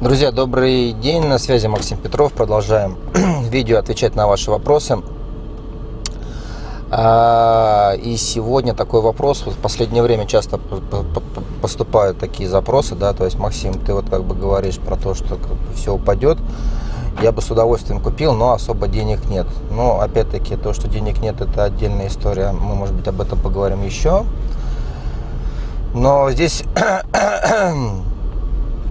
Друзья, добрый день, на связи Максим Петров. Продолжаем видео отвечать на ваши вопросы. А, и сегодня такой вопрос, вот в последнее время часто поступают такие запросы, да, то есть, Максим, ты вот как бы говоришь про то, что все упадет, я бы с удовольствием купил, но особо денег нет. Но, опять-таки, то, что денег нет, это отдельная история, мы, может быть, об этом поговорим еще. Но здесь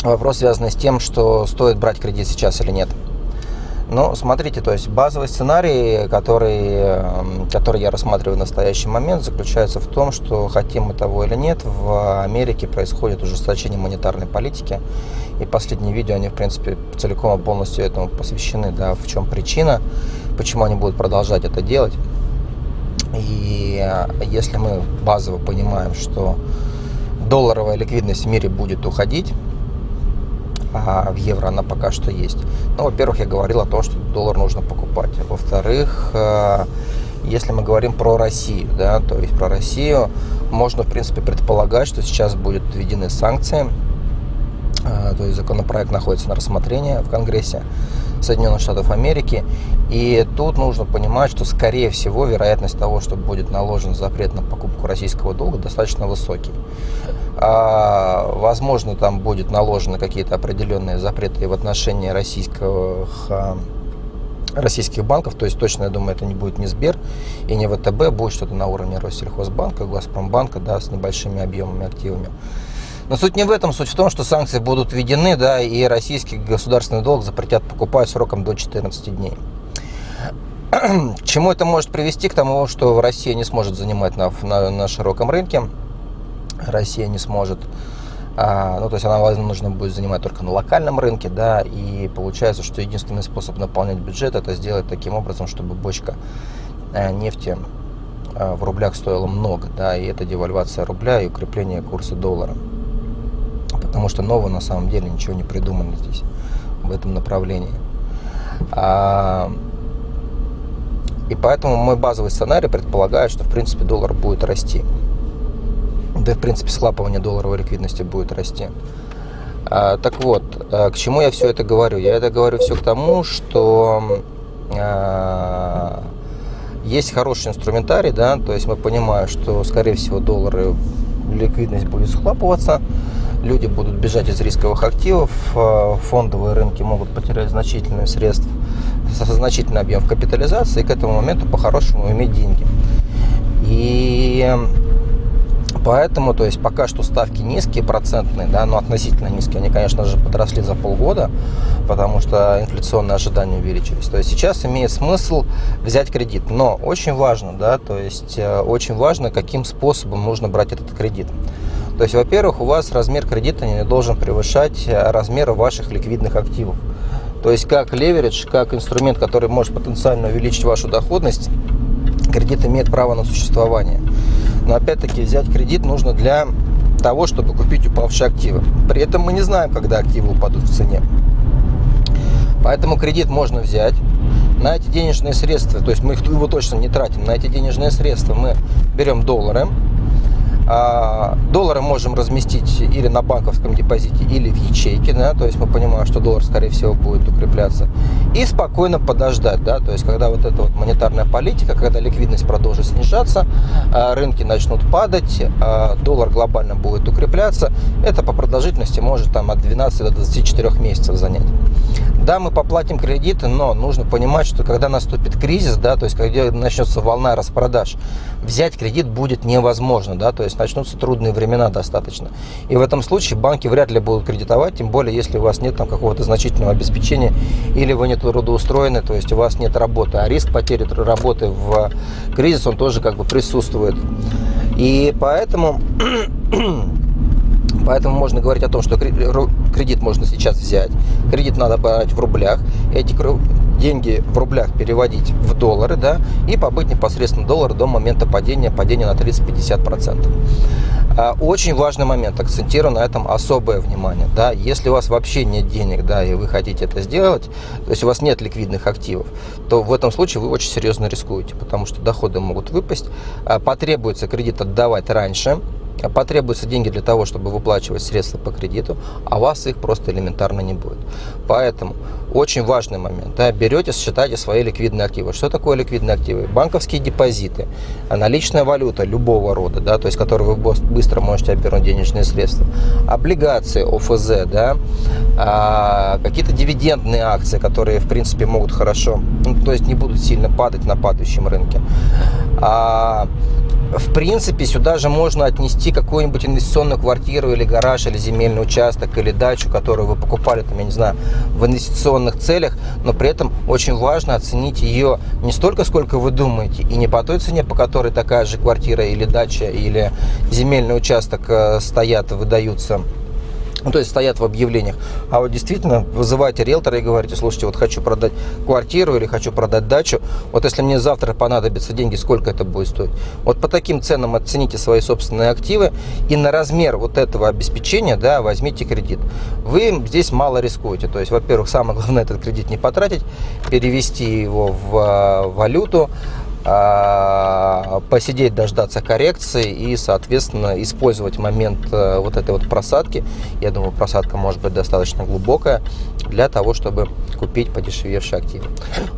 вопрос связан с тем, что стоит брать кредит сейчас или нет. Ну, смотрите, то есть базовый сценарий, который, эм, который я рассматриваю в настоящий момент, заключается в том, что хотим мы того или нет, в Америке происходит ужесточение монетарной политики. И последние видео, они, в принципе, целиком и полностью этому посвящены, да, в чем причина, почему они будут продолжать это делать. И э, если мы базово понимаем, что долларовая ликвидность в мире будет уходить, а в евро она пока что есть. Ну, во-первых, я говорил о том, что доллар нужно покупать. Во-вторых, э, если мы говорим про Россию, да, то есть про Россию, можно, в принципе, предполагать, что сейчас будут введены санкции, э, то есть законопроект находится на рассмотрении в Конгрессе Соединенных Штатов Америки. И тут нужно понимать, что, скорее всего, вероятность того, что будет наложен запрет на покупку российского долга, достаточно высокий. А, возможно, там будет наложены какие-то определенные запреты в отношении российских, а, российских банков. То есть точно, я думаю, это не будет ни Сбер и не ВТБ, будет что-то на уровне Россельхозбанка, Газпромбанка, да, с небольшими объемами активами. Но суть не в этом, суть в том, что санкции будут введены, да, и российский государственный долг запретят покупать сроком до 14 дней. К чему это может привести? К тому, что Россия не сможет занимать на, на, на широком рынке Россия не сможет, а, ну, то есть она, нужно будет занимать только на локальном рынке, да, и получается, что единственный способ наполнять бюджет это сделать таким образом, чтобы бочка э, нефти э, в рублях стоила много, да, и это девальвация рубля и укрепление курса доллара. Потому что нового на самом деле ничего не придумано здесь, в этом направлении. А, и поэтому мой базовый сценарий предполагает, что в принципе доллар будет расти да в принципе схлапывание долларовой ликвидности будет расти. А, так вот, а, к чему я все это говорю? Я это говорю все к тому, что а, есть хороший инструментарий, да, то есть мы понимаем, что скорее всего доллары ликвидность будет схлапываться, люди будут бежать из рисковых активов, а, фондовые рынки могут потерять значительные средства, значительный объем капитализации, и к этому моменту по-хорошему иметь деньги. И Поэтому, то есть пока что ставки низкие, процентные, да, но относительно низкие, они, конечно же, подросли за полгода, потому что инфляционные ожидания увеличились. То есть сейчас имеет смысл взять кредит, но очень важно, да, то есть э, очень важно, каким способом нужно брать этот кредит. То есть, во-первых, у вас размер кредита не должен превышать э, размера ваших ликвидных активов. То есть, как леверидж, как инструмент, который может потенциально увеличить вашу доходность, кредит имеет право на существование. Но опять-таки взять кредит нужно для того, чтобы купить упавшие активы. При этом мы не знаем, когда активы упадут в цене. Поэтому кредит можно взять. На эти денежные средства, то есть мы его точно не тратим, на эти денежные средства мы берем доллары, доллары можем разместить или на банковском депозите, или в ячейке, да, то есть мы понимаем, что доллар, скорее всего, будет укрепляться. И спокойно подождать, да, то есть когда вот эта вот монетарная политика, когда ликвидность продолжит снижаться, а, рынки начнут падать, а, доллар глобально будет укрепляться, это по продолжительности может там от 12 до 24 месяцев занять. Да, мы поплатим кредиты, но нужно понимать, что когда наступит кризис, да, то есть когда начнется волна распродаж, взять кредит будет невозможно, да, то есть начнутся трудные времена достаточно. И в этом случае банки вряд ли будут кредитовать, тем более, если у вас нет там какого-то значительного обеспечения или вы не трудоустроены, то есть у вас нет работы, а риск потери работы в кризис, он тоже как бы присутствует. И поэтому Поэтому можно говорить о том, что кредит можно сейчас взять. Кредит надо брать в рублях. Эти деньги в рублях переводить в доллары, да, и побыть непосредственно доллар до момента падения, падения на 30-50%. А, очень важный момент, акцентирую на этом особое внимание. Да, если у вас вообще нет денег, да, и вы хотите это сделать, то есть у вас нет ликвидных активов, то в этом случае вы очень серьезно рискуете, потому что доходы могут выпасть, а, потребуется кредит отдавать раньше, потребуются деньги для того, чтобы выплачивать средства по кредиту, а у вас их просто элементарно не будет. Поэтому очень важный момент. Да, берете, считайте свои ликвидные активы. Что такое ликвидные активы? Банковские депозиты, наличная валюта любого рода, да, то есть, которую вы быстро можете обернуть денежные средства, облигации ОФЗ, да, а, какие-то дивидендные акции, которые, в принципе, могут хорошо, ну, то есть, не будут сильно падать на падающем рынке. А, в принципе, сюда же можно отнести какую-нибудь инвестиционную квартиру или гараж, или земельный участок, или дачу, которую вы покупали, там, я не знаю, в инвестиционных целях, но при этом очень важно оценить ее не столько, сколько вы думаете, и не по той цене, по которой такая же квартира или дача, или земельный участок э, стоят, выдаются ну, то есть стоят в объявлениях. А вот действительно вызываете риэлтора и говорите, слушайте, вот хочу продать квартиру или хочу продать дачу. Вот если мне завтра понадобятся деньги, сколько это будет стоить? Вот по таким ценам оцените свои собственные активы и на размер вот этого обеспечения да, возьмите кредит. Вы здесь мало рискуете. То есть, во-первых, самое главное этот кредит не потратить, перевести его в а, валюту, посидеть, дождаться коррекции и, соответственно, использовать момент э, вот этой вот просадки. Я думаю, просадка может быть достаточно глубокая для того, чтобы купить подешевевший актив.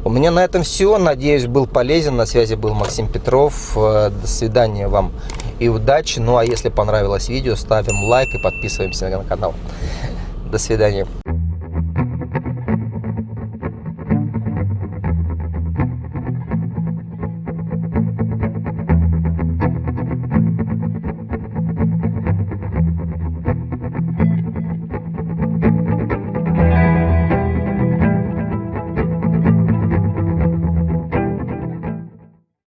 У меня на этом все. Надеюсь, был полезен. На связи был Максим Петров. Э, до свидания вам и удачи. Ну а если понравилось видео, ставим лайк и подписываемся на канал. До свидания.